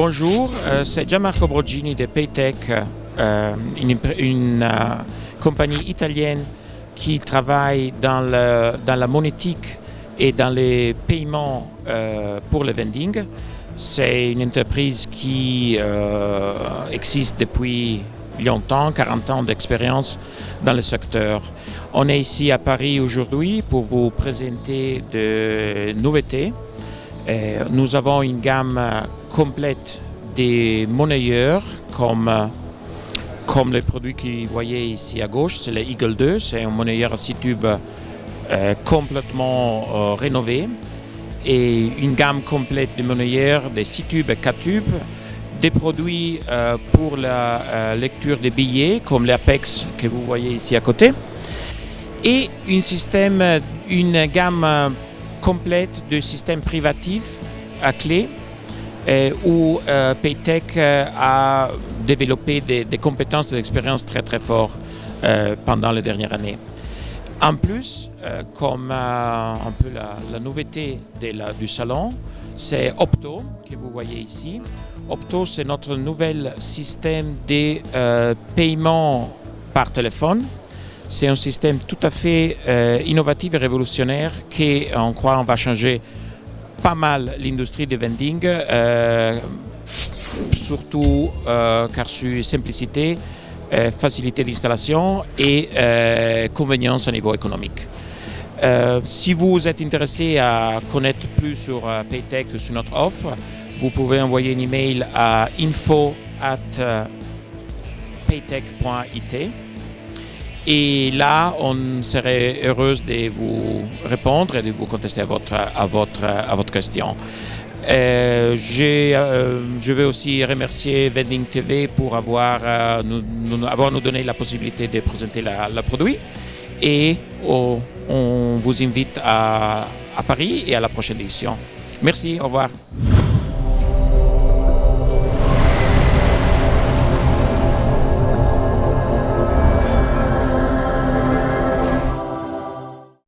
Bonjour, euh, c'est Gianmarco Brogini de Paytech, euh, une, euh, compagnie italienne qui travaille dans, dans, la monétique et dans les paiements pour le vending. C'est une entreprise qui existe depuis longtemps, 40 ans d'expérience dans le secteur. On est ici à Paris aujourd'hui pour vous présenter de nouveautés. nous avons une gamme complète des monnayeurs comme, comme les produits que vous voyez ici à gauche, c'est le Eagle 2, c'est un monnayeur à 6 tubes euh, complètement euh, rénové. Et une gamme complète de monnayeurs de 6 tubes et 4 tubes, des produits euh, pour la lecture des billets comme l'Apex que vous voyez ici à côté. Et une, système, une gamme complète de systèmes privatifs à clé où euh, Paytech euh, a développé des, compétences et des expériences très très fortes pendant les dernières années. En plus, comme un peu la, nouveauté du salon, c'est Opto que vous voyez ici. Opto, c'est notre nouvel système de paiement par téléphone. C'est un système tout à fait innovatif et révolutionnaire qui, on croit, on va changer pas mal l'industrie du vending, euh, surtout euh, car sur simplicité, euh, facilité d'installation et convenience au niveau économique. si vous êtes intéressé à connaître plus sur Paytech, sur notre offre, vous pouvez envoyer un email à info at paytech.it et là, on serait heureuse de vous répondre et de vous contester à votre, à votre, à votre question. Euh, euh, je vais aussi remercier Vending TV pour avoir, euh, nous, avoir nous donné la possibilité de présenter le produit. Et oh, on vous invite à, à Paris et à la prochaine édition. Merci, au revoir.